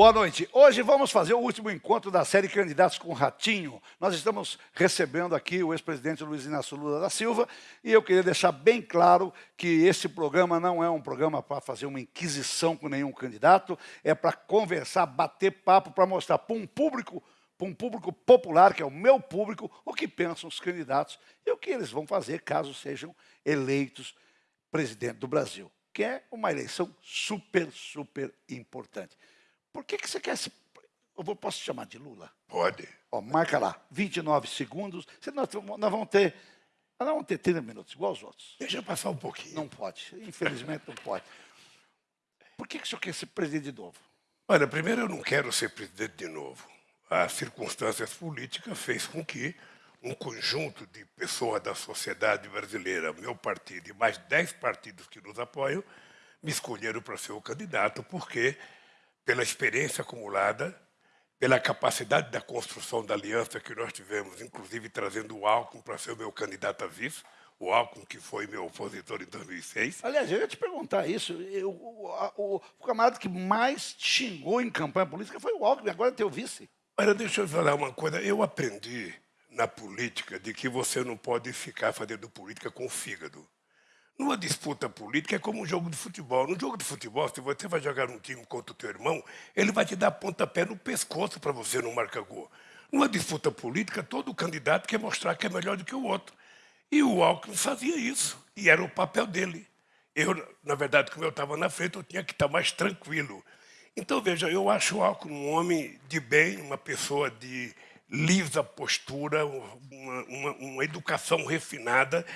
Boa noite. Hoje vamos fazer o último encontro da série Candidatos com Ratinho. Nós estamos recebendo aqui o ex-presidente Luiz Inácio Lula da Silva e eu queria deixar bem claro que esse programa não é um programa para fazer uma inquisição com nenhum candidato, é para conversar, bater papo, para mostrar para um público para um público popular, que é o meu público, o que pensam os candidatos e o que eles vão fazer caso sejam eleitos presidente do Brasil, que é uma eleição super, super importante. Por que, que você quer se... Eu posso te chamar de Lula? Pode. Ó, marca lá, 29 segundos. Nós, nós vamos ter... Nós vamos ter 30 minutos, igual os outros. Deixa passar um pouquinho. Não pode, infelizmente não pode. Por que, que o senhor quer ser presidente de novo? Olha, primeiro eu não quero ser presidente de novo. As circunstâncias políticas fez com que um conjunto de pessoas da sociedade brasileira, meu partido e mais dez partidos que nos apoiam, me escolheram para ser o candidato, porque pela experiência acumulada, pela capacidade da construção da aliança que nós tivemos, inclusive trazendo o Alckmin para ser o meu candidato a vice, o Alckmin, que foi meu opositor em 2006. Aliás, eu ia te perguntar isso. Eu, o, o, o, camarada que mais xingou em campanha política foi o Alckmin, agora é teu vice. Olha, deixa eu falar uma coisa. Eu aprendi na política de que você não pode ficar fazendo política com o fígado. Numa disputa política é como um jogo de futebol. No jogo de futebol, se você vai jogar um time contra o teu irmão, ele vai te dar pontapé no pescoço para você não marcar gol. Numa disputa política, todo candidato quer mostrar que é melhor do que o outro. E o Alckmin fazia isso, e era o papel dele. Eu, na verdade, como eu estava na frente, eu tinha que estar mais tranquilo. Então, veja, eu acho o Alckmin um homem de bem, uma pessoa de lisa postura, uma, uma, uma educação refinada,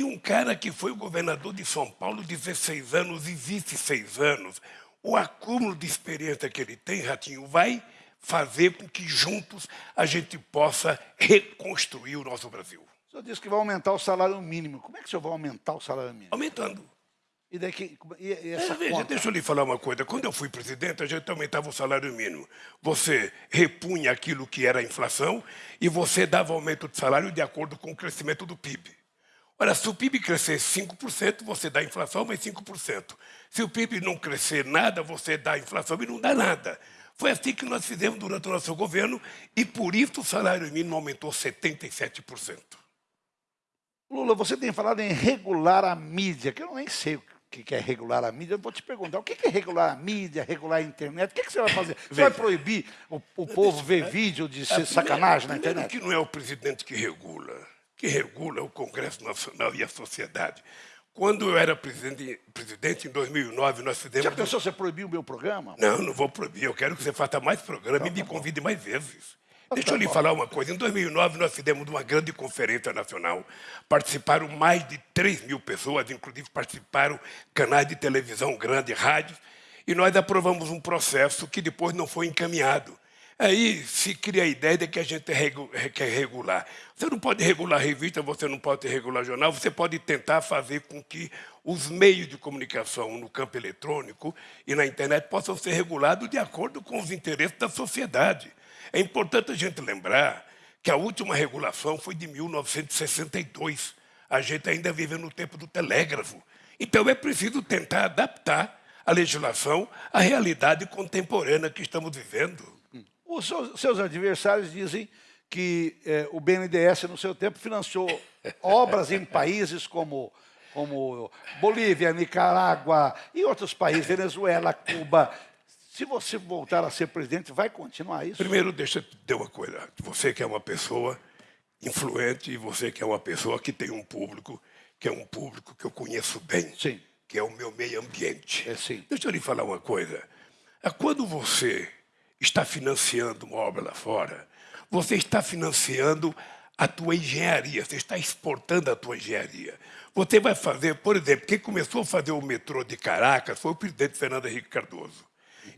e um cara que foi o governador de São Paulo 16 anos e vice 6 anos, o acúmulo de experiência que ele tem, Ratinho, vai fazer com que juntos a gente possa reconstruir o nosso Brasil. O senhor disse que vai aumentar o salário mínimo. Como é que o senhor vai aumentar o salário mínimo? Aumentando. E daqui, e, e essa é, veja, deixa eu lhe falar uma coisa. Quando eu fui presidente, a gente aumentava o salário mínimo. Você repunha aquilo que era a inflação e você dava aumento de salário de acordo com o crescimento do PIB. Ora, se o PIB crescer 5%, você dá inflação mais 5%. Se o PIB não crescer nada, você dá inflação e não dá nada. Foi assim que nós fizemos durante o nosso governo e por isso o salário mínimo aumentou 77%. Lula, você tem falado em regular a mídia, que eu nem sei o que é regular a mídia. Eu vou te perguntar, o que é regular a mídia, regular a internet? O que, você vai fazer? Você vai proibir o, o povo ver vídeo de ser sacanagem na internet? que não é o presidente que regula que regula o Congresso Nacional e a sociedade. Quando eu era presidente, presidente em 2009, nós fizemos... Já pensou você proibir o meu programa? Não, não vou proibir. Eu quero que você faça mais programa tá, e me tá convide mais vezes. Tá, Deixa eu lhe falar uma coisa. Em 2009, nós fizemos uma grande conferência nacional. Participaram mais de 3 mil pessoas, inclusive participaram canais de televisão grandes, rádios, e nós aprovamos um processo que depois não foi encaminhado. Aí se cria a ideia de que a gente quer regular. Você não pode regular revista, você não pode regular jornal, você pode tentar fazer com que os meios de comunicação no campo eletrônico e na internet possam ser regulados de acordo com os interesses da sociedade. É importante a gente lembrar que a última regulação foi de 1962. A gente ainda vive no tempo do telégrafo. Então é preciso tentar adaptar a legislação à realidade contemporânea que estamos vivendo. Os seus, seus adversários dizem que eh, o BNDES, no seu tempo, financiou obras em países como, como Bolívia, Nicarágua e outros países, Venezuela, Cuba. Se você voltar a ser presidente, vai continuar isso? Primeiro, deixa eu dizer uma coisa. Você que é uma pessoa influente e você que é uma pessoa que tem um público, que é um público que eu conheço bem, sim. que é o meu meio ambiente. É, sim. Deixa eu lhe falar uma coisa. Quando você está financiando uma obra lá fora, você está financiando a tua engenharia, você está exportando a tua engenharia. Você vai fazer, por exemplo, quem começou a fazer o metrô de Caracas foi o presidente Fernando Henrique Cardoso.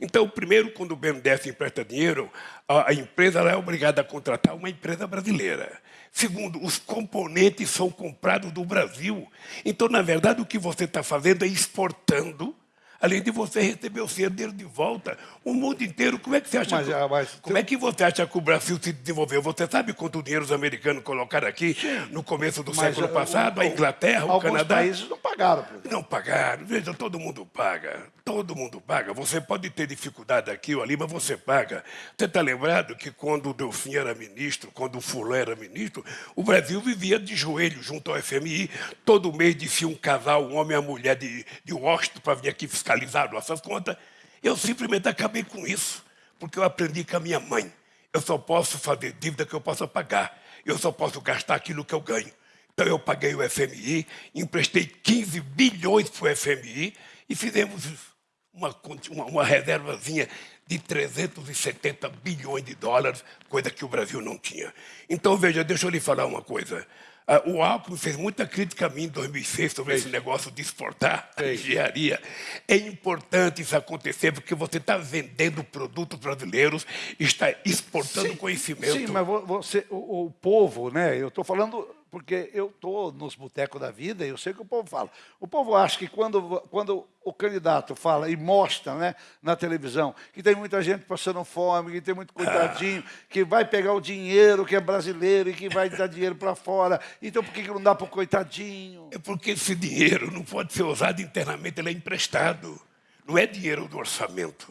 Então, primeiro, quando o BNDES empresta dinheiro, a, empresa é obrigada a contratar uma empresa brasileira. Segundo, os componentes são comprados do Brasil. Então, na verdade, o que você está fazendo é exportando além de você receber o seu dinheiro de volta. O mundo inteiro, como é que você acha Mas, que, ah, mas como é que você acha que o Brasil se desenvolveu? Você sabe quanto dinheiro os americanos colocaram aqui no começo do Mas, século ah, passado? o- a Inglaterra, o Alguns Canadá. países não pagaram. Não pagaram. Veja, todo mundo paga. Todo mundo paga. Você pode ter dificuldade aqui ou ali, mas você paga. Você está lembrado que quando o Delfim era ministro, quando o Fulano era ministro, o Brasil vivia de joelho junto ao FMI. Todo mês descia um casal, um homem e uma mulher de, de Washington para vir aqui fiscalizar nossas contas. Eu simplesmente acabei com isso, porque eu aprendi com a minha mãe. Eu só posso fazer dívida que eu possa pagar. Eu só posso gastar aquilo que eu ganho. Então eu paguei o FMI, emprestei 15 bilhões para o FMI e fizemos uma, uma, uma reservazinha de 370 bilhões de dólares, coisa que o Brasil não tinha. Então, veja, deixa eu lhe falar uma coisa. Ah, o Alckmin fez muita crítica a mim em 2006 sobre esse negócio de exportar a engenharia. É importante isso acontecer porque você está vendendo produtos brasileiros, está exportando conhecimento. Sim, mas vo- você, o, o povo, né? Eu estou falando porque eu estou nos botecos da vida e eu sei o que o povo fala. O povo acha que quando, quando o candidato fala e mostra né, na televisão que tem muita gente passando fome, que tem muito coitadinho, que vai pegar o dinheiro que é brasileiro e que vai dar dinheiro para fora. Então por que, que não dá para o coitadinho? É porque esse dinheiro não pode ser usado internamente, ele é emprestado. Não é dinheiro do orçamento,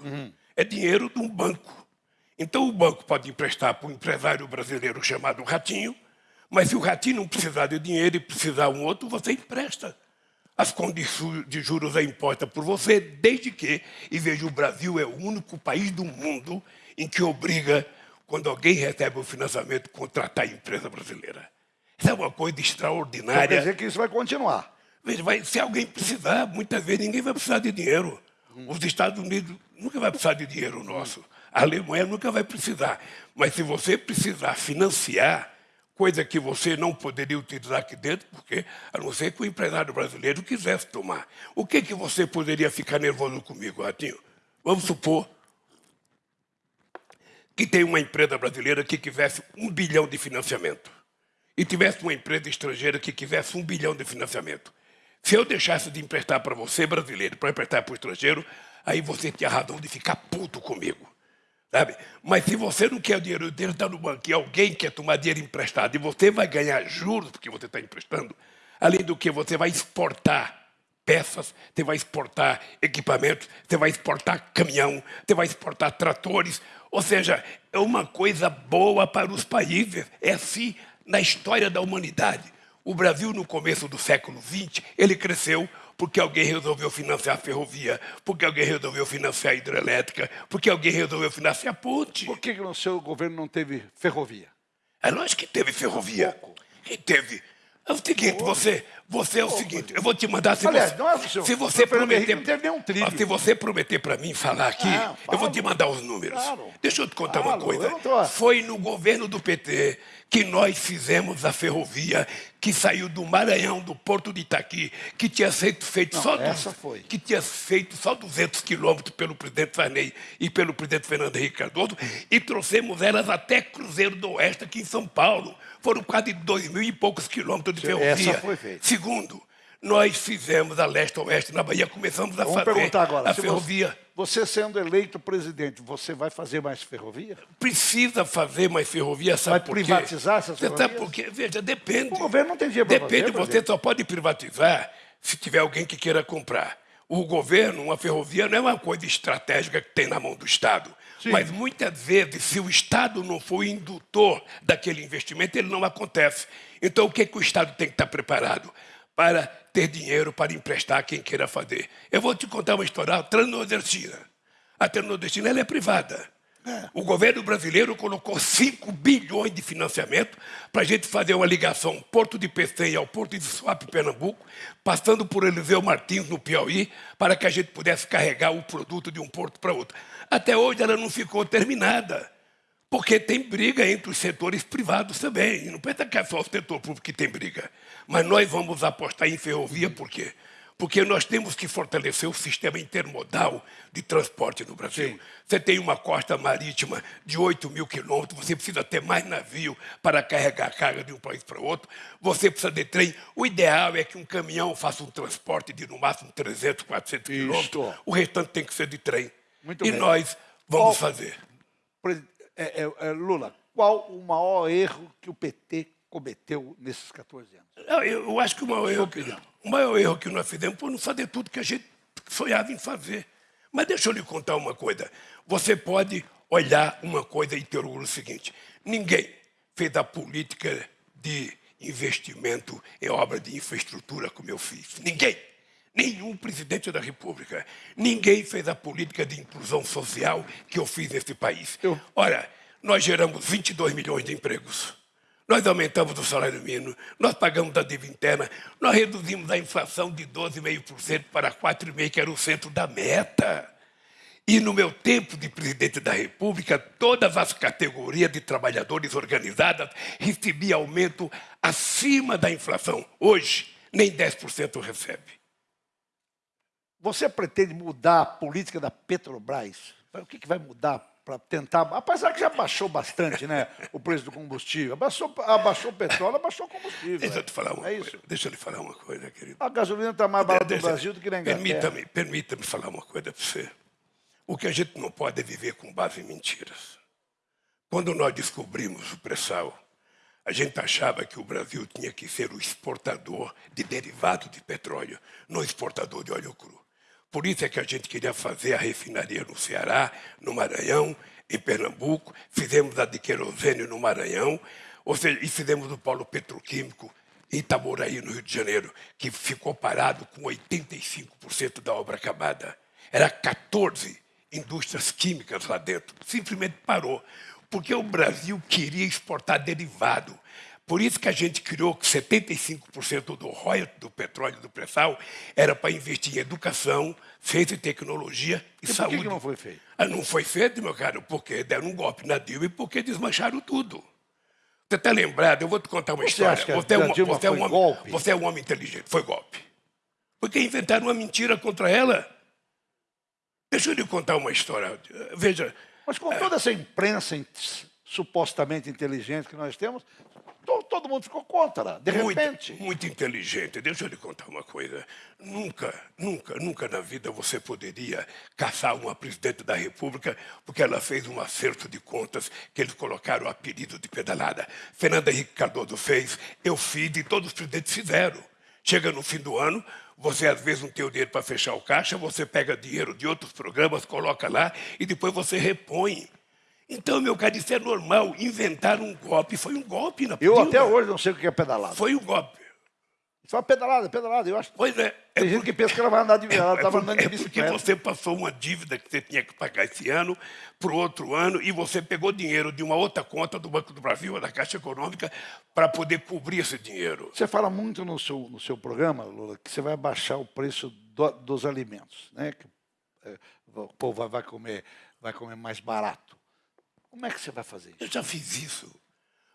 é dinheiro de um banco. Então o banco pode emprestar para um empresário brasileiro chamado Ratinho, mas se o Ratinho não precisar de dinheiro e precisar um outro, você empresta. As condições de juros é imposta por você, desde que, e veja, o Brasil é o único país do mundo em que obriga, quando alguém recebe o financiamento, contratar a empresa brasileira. Isso é uma coisa Então, extraordinária. quer dizer que isso vai continuar. Veja, vai, se alguém precisar, muitas vezes ninguém vai precisar de dinheiro. Os Estados Unidos nunca vai precisar de dinheiro nosso. A Alemanha nunca vai precisar. Mas se você precisar financiar, coisa que você não poderia utilizar aqui dentro, porque a não ser que o empresário brasileiro quisesse tomar. O que, que você poderia ficar nervoso comigo, Ratinho? Vamos supor que tem uma empresa brasileira que quisesse um bilhão de financiamento e tivesse uma empresa estrangeira que quisesse um bilhão de financiamento. Se eu deixasse de emprestar para você, brasileiro, para emprestar para o estrangeiro, aí você tinha razão de ficar puto comigo. Sabe? Mas se você não quer o dinheiro, o dinheiro está no banco e alguém quer tomar dinheiro emprestado e você vai ganhar juros porque você está emprestando, além do que você vai exportar peças, você vai exportar equipamentos, você vai exportar caminhão, você vai exportar tratores. Ou seja, é uma coisa boa para os países. É assim na história da humanidade. O Brasil, no começo do século XX, ele cresceu porque alguém resolveu financiar a ferrovia, porque alguém resolveu financiar a hidrelétrica, porque alguém resolveu financiar a ponte. Por que, que no seu governo não teve ferrovia? É lógico que teve ferrovia. Que teve. É o seguinte, você, você é o seguinte, eu vou te mandar se Aliás, você, não é o senhor. se você prometer, não teve nem um trilho. Ó, se você prometer para mim falar aqui, Ah, eu vou te mandar os números. Claro. Deixa eu te contar Claro, uma coisa. tô- Foi no governo do PT que nós fizemos a ferrovia que saiu do Maranhão, do Porto de Itaqui, que tinha feito, feito Não, só essa foi. que tinha feito só 200 quilômetros pelo presidente Sarney e pelo presidente Fernando Henrique Cardoso, e trouxemos elas até Cruzeiro do Oeste, aqui em São Paulo. Foram quase dois mil e poucos quilômetros de Essa ferrovia. foi feita. Segundo, nós fizemos a leste-oeste na Bahia, começamos a Vamos fazer perguntar agora. a ferrovia. Você, você sendo eleito presidente, você vai fazer mais ferrovia? Precisa fazer mais ferrovia, sabe Vai por quê? privatizar essas Você sabe ferrovias? por quê? Veja, depende. O governo não tem dinheiro Depende, fazer, você presidente. só pode privatizar se tiver alguém que queira comprar. O governo, uma ferrovia, não é uma coisa estratégica que tem na mão do Estado. Sim. Mas muitas vezes, se o Estado não for indutor daquele investimento, ele não acontece. Então, o que, que o Estado tem que estar preparado? Para ter dinheiro para emprestar a quem queira fazer. Eu vou te contar uma história. A Transnordestina. A Transnordestina ela é privada. O governo brasileiro colocou 5 bilhões de financiamento para a gente fazer uma ligação Porto de Pecém ao Porto de Suape, Pernambuco, passando por Eliseu Martins, no Piauí, para que a gente pudesse carregar o produto de um porto para outro. Até hoje ela não ficou terminada, porque tem briga entre os setores privados também. E não pensa que é só o setor público que tem briga. Mas nós vamos apostar em ferrovia por quê? Porque nós temos que fortalecer o sistema intermodal de transporte no Brasil. Sim. Você tem uma costa marítima de 8 mil quilômetros, você precisa ter mais navio para carregar a carga de um país para outro, você precisa de trem. O ideal é que um caminhão faça um transporte de no máximo 300, 400 quilômetros, o restante tem que ser de trem. Muito e bem. nós vamos qual, fazer. É, é, é, Lula, qual o maior erro que o PT cometeu nesses 14 anos? Eu, eu acho que o maior, erro, o maior erro que nós fizemos foi não fazer tudo que a gente sonhava em fazer. Mas deixa eu lhe contar uma coisa. Você pode olhar uma coisa e ter o seguinte. Ninguém fez a política de investimento em obra de infraestrutura como eu fiz. Ninguém. Nenhum presidente da República. Ninguém fez a política de inclusão social que eu fiz nesse país. Eu... Ora, nós geramos 22 milhões de empregos. Nós aumentamos o salário mínimo, nós pagamos a dívida interna, nós reduzimos a inflação de 12,5% para 4,5%, que era o centro da meta. E no meu tempo de presidente da República, todas as categorias de trabalhadores organizadas recebiam aumento acima da inflação. Hoje, nem 10% recebe. Você pretende mudar a política da Petrobras? O que, que vai mudar para tentar, apesar que já baixou bastante né, o preço do combustível, abaixou, abaixou o petróleo, abaixou o combustível. Deixa eu te falar uma é coisa. Isso? Deixa eu lhe falar uma coisa, querido. A gasolina está mais barata no Brasil do que na Inglaterra. Permita-me permita falar uma coisa para você. O que a gente não pode é viver com base em mentiras. Quando nós descobrimos o pré-sal, a gente achava que o Brasil tinha que ser o exportador de derivados de petróleo, não exportador de óleo cru. Por isso é que a gente queria fazer a refinaria no Ceará, no Maranhão, em Pernambuco, fizemos a de querosene no Maranhão, ou seja, e fizemos o polo petroquímico em Itaboraí, no Rio de Janeiro, que ficou parado com 85% da obra acabada. Era 14 indústrias químicas lá dentro. Simplesmente parou. Porque o Brasil queria exportar derivado. Por isso que a gente criou que 75% do royalty do petróleo do pré-sal era para investir em educação, ciência e tecnologia e, e saúde. Por que, não foi feito? Ah, não foi feito, meu caro, porque deram um golpe na Dilma e porque desmancharam tudo. Você está lembrado? Eu vou te contar uma você história. Você, é um, você, é um homem, golpe? você é um homem inteligente. Foi golpe. Porque inventaram uma mentira contra ela. Deixa eu lhe contar uma história. Veja. Mas com toda essa imprensa supostamente inteligente que nós temos, todo mundo ficou contra, de muito, repente. Muito inteligente. Deixa eu lhe contar uma coisa. Nunca, nunca, nunca na vida você poderia caçar uma presidente da República porque ela fez um acerto de contas que eles colocaram o apelido de pedalada. Fernando Henrique Cardoso fez, eu fiz e todos os presidentes fizeram. Chega no fim do ano, você às vezes não tem o dinheiro para fechar o caixa, você pega dinheiro de outros programas, coloca lá e depois você repõe. Então, meu cara, isso é normal. Inventar um golpe. Foi um golpe na Eu até hoje não sei o que é pedalada. Foi um golpe. Só é pedalada, pedalada. Eu acho. Pois é. Tem é gente porque, que pensa que ela vai andar de viagem. Ela estava é andando de bicicleta. É porque você passou uma dívida que você tinha que pagar esse ano para o outro ano e você pegou dinheiro de uma outra conta do Banco do Brasil, da Caixa Econômica, para poder cobrir esse dinheiro. Você fala muito no seu, no seu programa, Lula, que você vai baixar o preço do, dos alimentos. Né? Que, é, o povo vai comer, vai comer mais barato. Como é que você vai fazer isso? Eu já fiz isso.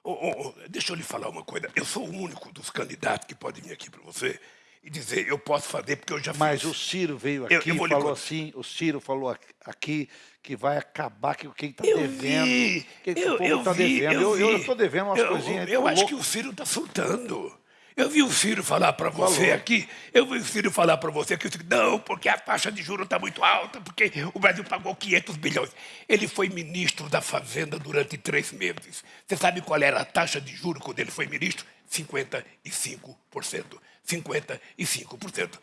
Oh, oh, oh, deixa eu lhe falar uma coisa. Eu sou o único dos candidatos que pode vir aqui para você e dizer, eu posso fazer porque eu já fiz. Mas o Ciro veio aqui eu, eu e falou assim, o Ciro falou aqui que vai acabar com quem está devendo. Vi, que eu, o povo está devendo. Eu estou devendo umas eu, coisinhas. Eu, eu acho que o Ciro está soltando. Eu vi o Ciro falar para você aqui, eu vi o Ciro falar para você que não, porque a taxa de juros está muito alta, porque o Brasil pagou 500 bilhões. Ele foi ministro da Fazenda durante três meses. Você sabe qual era a taxa de juros quando ele foi ministro? 55%. 55%.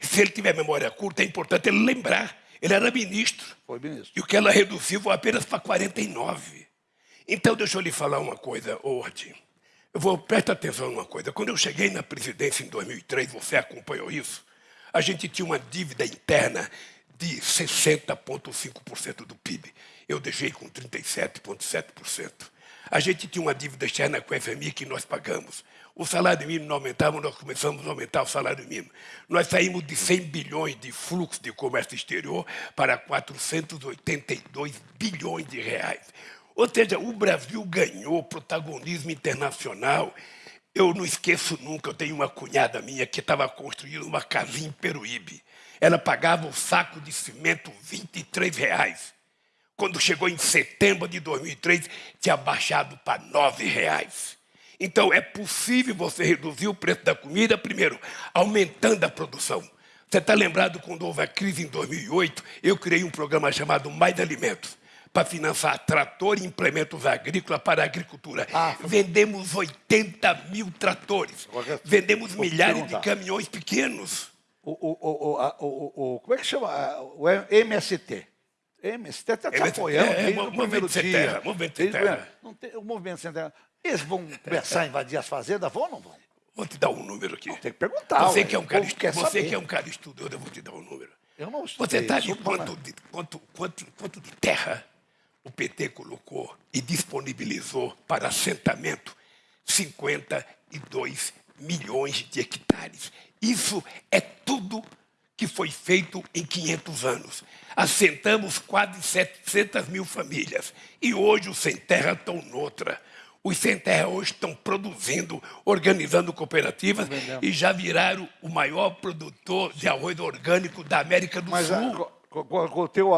Se ele tiver memória curta, é importante ele lembrar. Ele era ministro. Foi ministro. E o que ela reduziu foi apenas para 49%. Então, deixa eu lhe falar uma coisa, Ordem. Eu vou, presta atenção numa coisa. Quando eu cheguei na presidência em 2003, você acompanhou isso, a gente tinha uma dívida interna de 60,5% do PIB. Eu deixei com 37,7%. A gente tinha uma dívida externa com a FMI que nós pagamos. O salário mínimo não aumentava, nós começamos a aumentar o salário mínimo. Nós saímos de 100 bilhões de fluxo de comércio exterior para 482 bilhões de reais. Ou seja, o Brasil ganhou protagonismo internacional Eu não esqueço nunca, eu tenho uma cunhada minha que estava construindo uma casinha em Peruíbe. Ela pagava o saco de cimento 23 reais. Quando chegou em setembro de 2003, tinha baixado para 9 reais. Então, é possível você reduzir o preço da comida, primeiro, aumentando a produção. Você está lembrado quando houve a crise em 2008? Eu criei um programa chamado Mais Alimentos para financiar trator e implementos agrícolas para a agricultura. Ah, Vendemos 80 mil tratores. Vendemos milhares de caminhões pequenos. O, o, o, o, o, como é que chama? O MST. MST está te apoiando é, desde o primeiro dia. Terra, movimento sem terra. Tem, o movimento sem terra. Eles vão começar a invadir as fazendas, vão ou não vão? Vou te dar um número aqui. Não, tem que perguntar. Você, que é, um cara, você que é um cara estudioso, eu vou te dar um número. Eu não Você está de quanto, de quanto, quanto, quanto de terra o PT colocou e disponibilizou para assentamento 52 milhões de hectares. Isso é tudo que foi feito em 500 anos. Assentamos quase 700 mil famílias e hoje os sem terra estão noutra. Os sem terra hoje estão produzindo, organizando cooperativas e já viraram o maior produtor de arroz orgânico da América do Mas, Sul. Com, teu,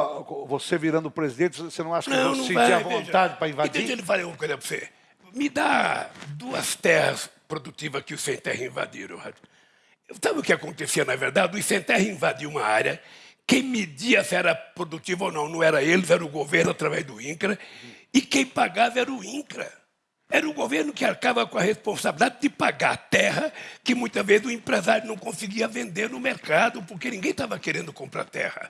você virando presidente, você não acha que não, você sentir a vontade para invadir? Deixa eu falar uma coisa para você. Me dá duas terras produtivas que os sem terra invadiram. Sabe o que acontecia, na verdade? Os sem terra invadiam uma área, quem media se era produtivo ou não, não era eles, era o governo através do INCRA, e quem pagava era o INCRA. Era o governo que arcava com a responsabilidade de pagar a terra que muitas vezes o empresário não conseguia vender no mercado, porque ninguém estava querendo comprar terra.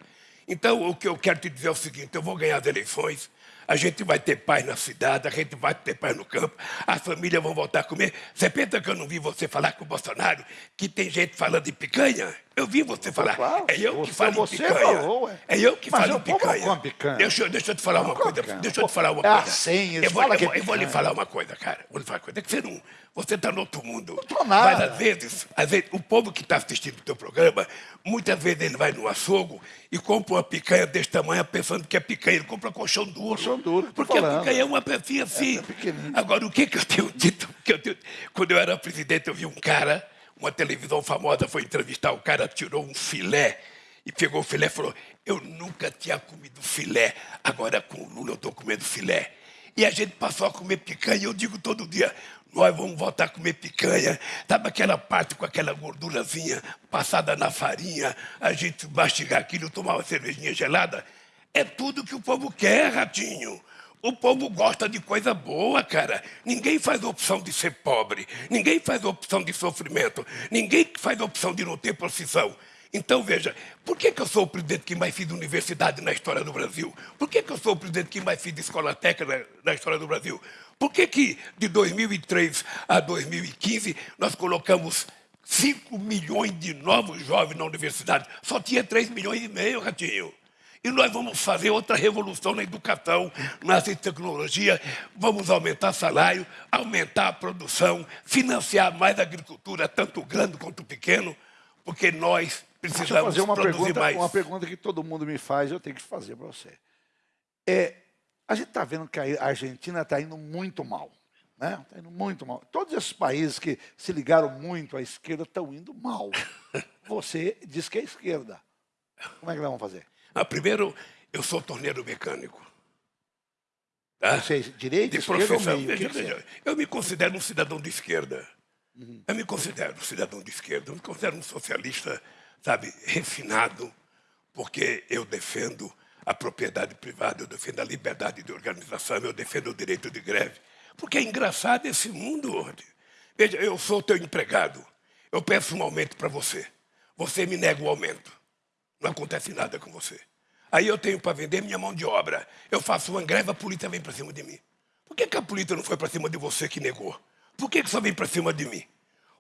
Então, o que eu quero te dizer é o seguinte: eu vou ganhar as eleições, a gente vai ter paz na cidade, a gente vai ter paz no campo, as famílias vão voltar a comer. Você pensa que eu não vi você falar com o Bolsonaro que tem gente falando de picanha? Eu vi você falar. Claro, é eu que falo em picanha. Falou, é eu que Mas falo em picanha. picanha. Deixa, deixa eu te falar uma coisa. Deixa eu te falar uma é coisa. Assim, eu, vou, eu, vou, eu vou lhe falar uma coisa, cara. Vou lhe falar uma coisa. É que você não. Você está no outro mundo. Não estou nada. Mas às vezes, às vezes, o povo que está assistindo o teu programa, muitas vezes ele vai no açougue e compra uma picanha desse tamanho pensando que é picanha. Ele compra colchão duro. Colchão duro. Porque falando. a picanha é uma pecinha assim. É, é Agora, o que, que eu tenho dito? Que eu tenho... Quando eu era presidente, eu vi um cara uma televisão famosa foi entrevistar o cara, tirou um filé e pegou o filé e falou: Eu nunca tinha comido filé, agora com o Lula eu estou comendo filé. E a gente passou a comer picanha, eu digo todo dia, nós vamos voltar a comer picanha. Sabe aquela parte com aquela gordurazinha passada na farinha, a gente mastigar aquilo, tomar uma cervejinha gelada? É tudo que o povo quer, ratinho. O povo gosta de coisa boa, cara. Ninguém faz opção de ser pobre. Ninguém faz opção de sofrimento. Ninguém faz opção de não ter profissão. Então, veja, por que, que eu sou o presidente que mais fiz universidade na história do Brasil? Por que, que eu sou o presidente que mais fiz escola técnica na, história do Brasil? Por que, que de 2003 a 2015 nós colocamos 5 milhões de novos jovens na universidade? Só tinha 3 milhões e meio, Ratinho. E nós vamos fazer outra revolução na educação, na tecnologia, vamos aumentar salário, aumentar a produção, financiar mais a agricultura, tanto grande quanto pequeno, porque nós precisamos fazer uma produzir pergunta, mais. Uma pergunta que todo mundo me faz, eu tenho que fazer para você. É, a gente está vendo que a Argentina está indo muito mal. Está né? indo muito mal. Todos esses países que se ligaram muito à esquerda estão indo mal. Você diz que é esquerda. Como é que nós vamos fazer? Ah, primeiro, eu sou torneiro mecânico. Tá? Você é direito, de profissão. Meio, veja, veja, eu me considero um cidadão de esquerda. Uhum. Eu me considero um cidadão de esquerda. Eu me considero um socialista, sabe, refinado, porque eu defendo a propriedade privada, eu defendo a liberdade de organização, eu defendo o direito de greve. Porque é engraçado esse mundo hoje. Veja, eu sou teu empregado. Eu peço um aumento para você. Você me nega o aumento. Não acontece nada com você. Aí eu tenho para vender minha mão de obra. Eu faço uma greve, a polícia vem para cima de mim. Por que, que a polícia não foi para cima de você que negou? Por que, que só vem para cima de mim?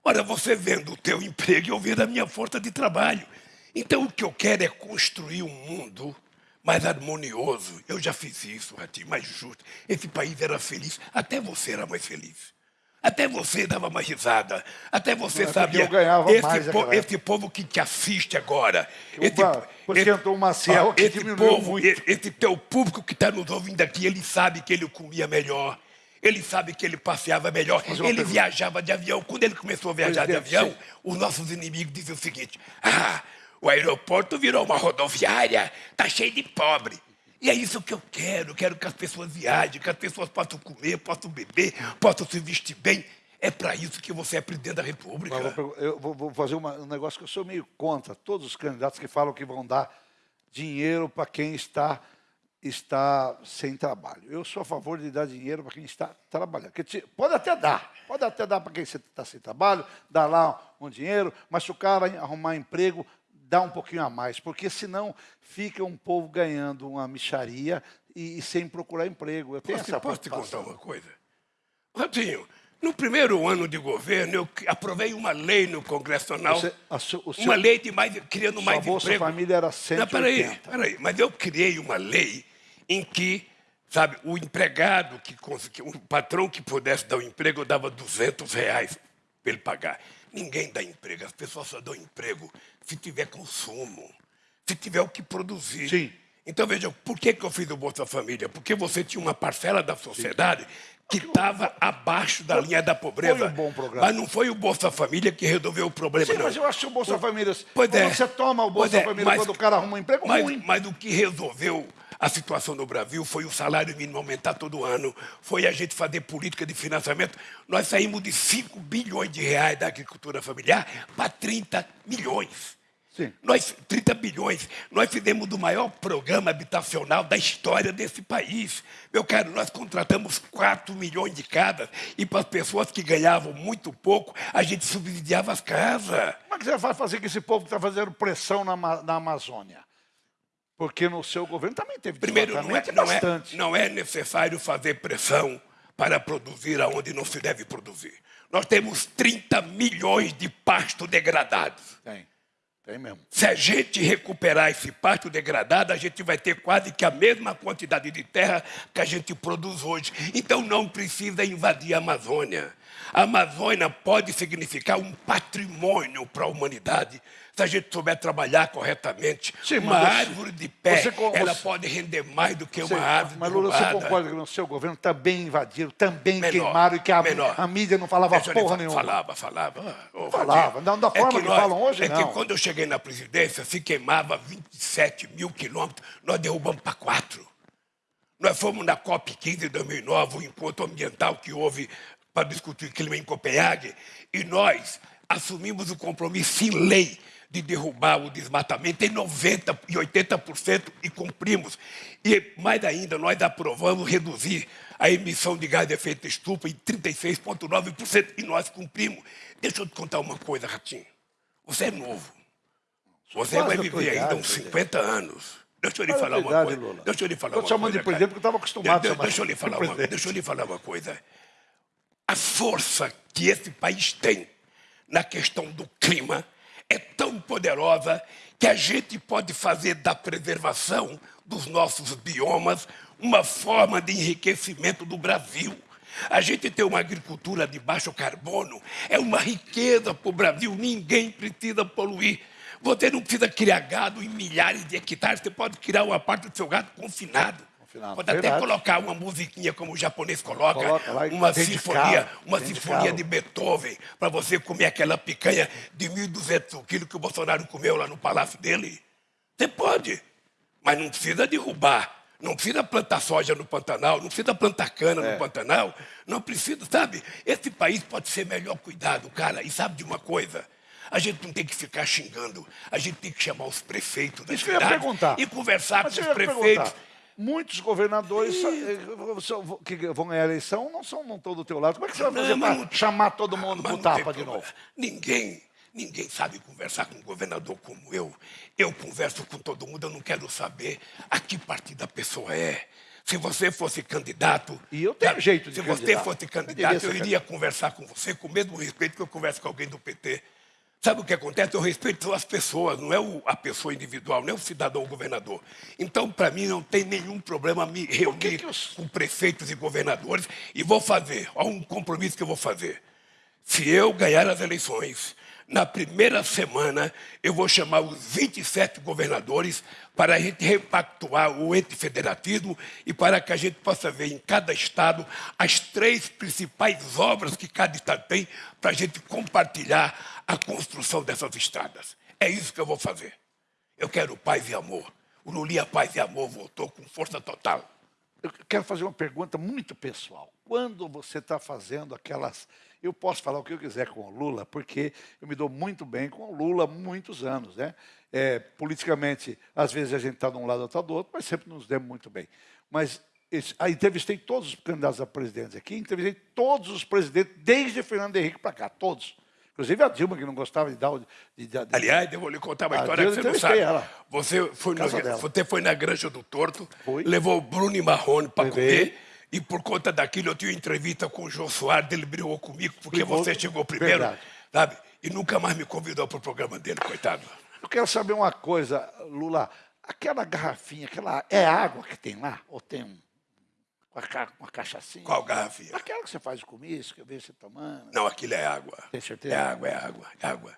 Ora, você vendo o teu emprego eu vendo a minha força de trabalho. Então o que eu quero é construir um mundo mais harmonioso. Eu já fiz isso, Ratinho, mais justo. Esse país era feliz, até você era mais feliz. Até você dava uma risada. Até você é sabia. Eu ganhava esse, mais po esse povo que te assiste agora. Esse, esse, entrou uma que esse povo, muito. Esse teu público que está nos ouvindo aqui, ele sabe que ele comia melhor. Ele sabe que ele passeava melhor, ele pergunta. viajava de avião. Quando ele começou a viajar de avião, sim. os nossos inimigos diziam o seguinte: ah, o aeroporto virou uma rodoviária, tá cheio de pobre. E é isso que eu quero. Eu quero que as pessoas viajem, que as pessoas possam comer, possam beber, possam se vestir bem. É para isso que você é presidente da República. Eu vou fazer um negócio que eu sou meio contra. Todos os candidatos que falam que vão dar dinheiro para quem está, está sem trabalho. Eu sou a favor de dar dinheiro para quem está trabalhando. Pode até dar, pode até dar para quem está sem trabalho, dar lá um dinheiro, mas se o cara arrumar emprego, dá um pouquinho a mais, porque senão fica um povo ganhando uma micharia e, e sem procurar emprego. Eu tenho posso, essa posso te contar uma coisa? Ratinho, no primeiro ano de governo, eu aprovei uma lei no Congresso Nacional, seu, uma seu, lei de mais, criando mais Bolsa emprego. Família era 180. Não, peraí, peraí, mas eu criei uma lei em que, sabe, o empregado, que, o patrão que pudesse dar o um emprego, eu dava 200 reais para ele pagar. Ninguém dá emprego, as pessoas só dão emprego se tiver consumo, se tiver o que produzir. Sim. Então, veja, por que, que eu fiz o Bolsa Família? Porque você tinha uma parcela da sociedade Sim. que estava abaixo da linha da pobreza. Foi um bom programa. Mas não foi o Bolsa Família que resolveu o problema, Sim, não. mas eu acho que o Bolsa Família... Pois é. Você toma o Bolsa é, Família mas, quando o cara arruma um emprego mas, ruim. Mas o que resolveu a situação no Brasil foi o salário mínimo aumentar todo ano, foi a gente fazer política de financiamento. Nós saímos de 5 bilhões de reais da agricultura familiar para 30 milhões. Sim. Nós, 30 bilhões, nós fizemos o maior programa habitacional da história desse país. Meu caro, nós contratamos 4 milhões de casas e para as pessoas que ganhavam muito pouco, a gente subsidiava as casas. Como é que você vai fazer com esse povo que está fazendo pressão na, na Amazônia? Porque no seu governo também teve Primeiro, não é, não, é, não é necessário fazer pressão para produzir aonde não se deve produzir. Nós temos 30 milhões de pasto degradados. Tem, tem mesmo. Se a gente recuperar esse pasto degradado, a gente vai ter quase que a mesma quantidade de terra que a gente produz hoje. Então não precisa invadir a Amazônia. A Amazônia pode significar um patrimônio para a humanidade se a gente souber trabalhar corretamente, Sim, uma árvore de pé, você, ela você, pode render mais do que uma árvore Mas, Lula, você concorda que no seu governo também invadiram, também menor, queimaram e que a, a, mídia não falava Deixa porra nenhuma? Falava, falava. Oh, falava, não, da forma é que, que nós, falam hoje, é não. É que quando eu cheguei na presidência, se queimava 27 mil quilômetros, nós derrubamos para quatro. Nós fomos na COP15 de 2009, o encontro ambiental que houve para discutir clima em Copenhague, e nós assumimos o compromisso em lei de derrubar o desmatamento em 90% e 80% e cumprimos. E mais ainda, nós aprovamos reduzir a emissão de gás de efeito estufa em 36,9% e nós cumprimos. Deixa eu te contar uma coisa, Ratinho. Você é novo. Você vai viver ainda uns 50 anos. Deixa eu lhe falar uma coisa. Deixa eu lhe falar uma coisa. Estou chamando de presidente porque eu estava acostumado falar uma, deixa eu lhe falar uma coisa. A força que esse país tem na questão do clima é tão poderosa que a gente pode fazer da preservação dos nossos biomas uma forma de enriquecimento do Brasil. A gente ter uma agricultura de baixo carbono é uma riqueza para o Brasil, ninguém precisa poluir. Você não precisa criar gado em milhares de hectares, você pode criar uma parte do seu gado confinado. Pode até Verdade. colocar uma musiquinha como o japonês coloca, coloca lá, uma sinfonia, uma sinfonia de Beethoven, para você comer aquela picanha de 1.200 quilos que o Bolsonaro comeu lá no palácio dele. Você pode, mas não precisa derrubar. Não precisa plantar soja no Pantanal, não precisa plantar cana é. no Pantanal, não precisa, sabe? Esse país pode ser melhor cuidado, cara. E sabe de uma coisa? A gente não tem que ficar xingando, a gente tem que chamar os prefeitos da Isso cidade e conversar Mas com os prefeitos muitos governadores eh, que vão ganhar a eleição não são não estão do teu lado. Como é que você vai fazer para chamar todo mundo para o tapa de novo? Ninguém, ninguém sabe conversar com um governador como eu. Eu converso com todo mundo, eu não quero saber a que partido a pessoa é. Se você fosse candidato... E eu tenho jeito de Se você fosse candidato, eu, eu iria conversar com você com o mesmo respeito que eu converso com alguém do PT. Sabe o que acontece? Eu respeito as pessoas, não é a pessoa individual, não é o cidadão o governador. Então, para mim, não tem nenhum problema me reunir eu... com prefeitos e governadores e vou fazer, há um compromisso que eu vou fazer. Se eu ganhar as eleições, na primeira semana, eu vou chamar os 27 governadores para a gente repactuar o ente federativo e para que a gente possa ver em cada estado as três principais obras que cada estado tem para a gente compartilhar a construção dessas estradas. É isso que eu vou fazer. Eu quero paz e amor. O Lulia Paz e Amor voltou com força total. Eu quero fazer uma pergunta muito pessoal. Quando você está fazendo aquelas eu posso falar o que eu quiser com o Lula, porque eu me dou muito bem com o Lula há muitos anos. Né? É, politicamente, às vezes a gente está de um lado ou está do outro, mas sempre nos demos muito bem. Mas ah, entrevistei todos os candidatos a presidente aqui, entrevistei todos os presidentes, desde Fernando Henrique para cá, todos. Inclusive a Dilma, que não gostava de dar o... De, de, Aliás, eu vou lhe contar uma história que você não sabe. Ela. Você foi, no, você foi na Granja do Torto, foi. levou o Bruno e Marrone para comer e por conta daquilo eu tive entrevista com o João Soares, ele brigou comigo porque Brigou, você chegou primeiro, verdade. sabe? E nunca mais me convidou para o programa dele, coitado. Eu quero saber uma coisa, Lula. Aquela garrafinha, aquela é água que tem lá? Ou tem um, uma, uma cachaçinha? Qual garrafinha? Aquela que você faz o comício, que eu vejo você tomando. Não, aquilo é água. Tem certeza? É água, é água, é água.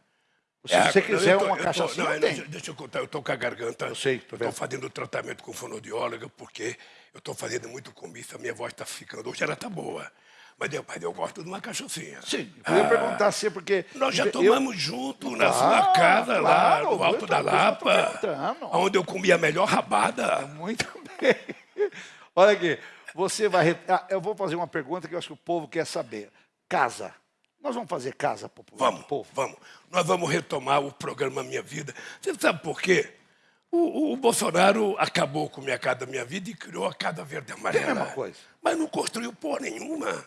Se é você quiser tô, uma cachaçinha, tô, não, tem. Deixa eu contar, eu estou com a garganta. Eu sei, Estou fazendo tratamento com fonoaudióloga, porque eu estou fazendo muito comício, a minha voz está ficando. Hoje ela está boa. Mas eu, mas eu gosto de uma cachaçinha. Sim, eu ia ah, perguntar assim, porque... Nós já tomamos eu... junto na ah, sua casa, claro, lá no Alto da Lapa, onde eu comi a melhor rabada. Muito bem. Olha aqui, você vai... Ah, eu vou fazer uma pergunta que eu acho que o povo quer saber. Casa. Nós vamos fazer casa popular vamos, povo? Vamos, Nós vamos retomar o programa Minha Vida. Você sabe por quê? O, o, Bolsonaro acabou com Minha Casa Minha Vida e criou a Casa Verde Amarela. É a mesma coisa. Mas não construiu porra nenhuma.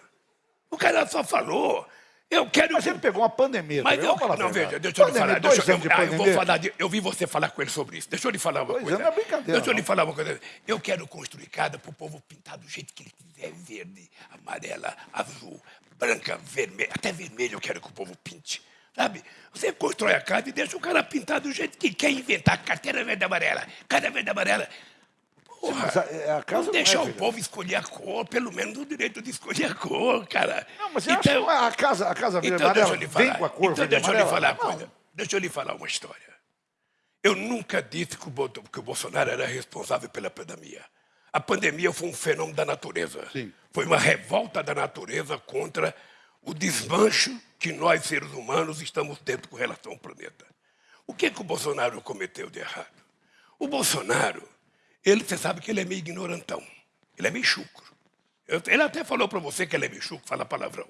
O cara só falou. Eu quero. Mas ele pegou uma pandemia. Mas eu, não, veja, deixa eu lhe falar. Deixa, eu, ah, eu vou falar de, eu vi você falar com ele sobre isso. Deixa eu lhe falar uma dois coisa. Não é brincadeira. Deixa eu lhe falar uma coisa. Eu quero construir casa para o povo pintar do jeito que ele quiser: verde, amarela, azul, branca, vermelha. Até vermelho eu quero que o povo pinte. Sabe? Você constrói a casa e deixa o cara pintar do jeito que quer inventar. Carteira verde amarela, casa verde amarela. Porra, casa não deixar é, o povo escolher a cor, pelo menos o direito de escolher a cor, cara. Não, mas então, a casa, a casa então, amarela vem com a cor Então deixa eu lhe falar uma coisa. Deixa eu lhe falar uma história. Eu nunca disse que o, que o Bolsonaro era responsável pela pandemia. A pandemia foi um fenômeno da natureza. Sim. Foi uma revolta da natureza contra o desmancho que nós, seres humanos, estamos tendo com relação ao planeta. O que, que o Bolsonaro cometeu de errado? O Bolsonaro ele, você sabe que ele é meio ignorantão. Ele é meio chucro. Ele até falou para você que ele é meio chucro, fala palavrão.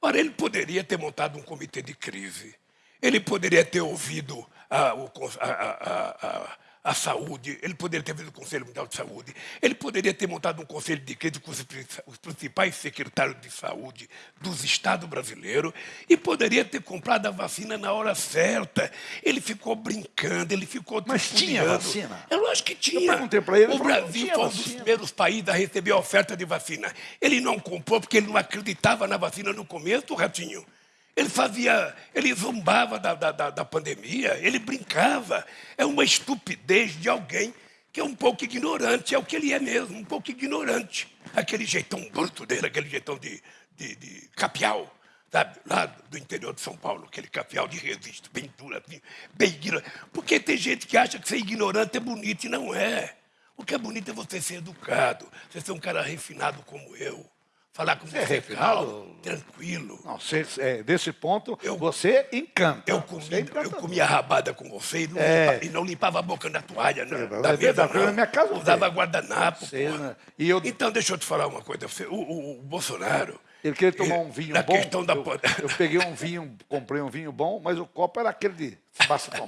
Ora, ele poderia ter montado um comitê de crise. Ele poderia ter ouvido a, a, a, a saúde, ele poderia ter vindo o Conselho Mundial de Saúde, ele poderia ter montado um conselho de crise com os principais secretários de saúde dos estados brasileiros e poderia ter comprado a vacina na hora certa. Ele ficou brincando, ele ficou Mas tinha vacina? Eu acho que tinha. Eu perguntei para ele. O Brasil foi um dos primeiros países a receber a oferta de vacina. Ele não comprou porque ele não acreditava na vacina no começo, Ratinho. Ele fazia, ele zombava da, da, da, pandemia, ele brincava. É uma estupidez de alguém que é um pouco ignorante, é o que ele é mesmo, um pouco ignorante. Aquele jeitão bruto dele, aquele jeitão de, de, de capial, sabe? Lá do interior de São Paulo, aquele capial de resiste, bem duro, assim, bem ignorante. Porque tem gente que acha que ser ignorante é bonito e não é. O que é bonito é você ser educado, você ser um cara refinado como eu falar com você, é tranquilo. Não, é, desse ponto, eu, você encanta. Eu, comi, eu comia rabada com você e não, é. limpava, e não limpava a boca na toalha, né? Da mesa, não. Na minha casa Usava guardanapo. Né? e eu... Então, deixa eu te falar uma coisa. O, o, o Bolsonaro... Ele queria tomar um vinho na bom. Questão da... Eu, eu, peguei um vinho, comprei um vinho bom, mas o copo era aquele de basta tomar.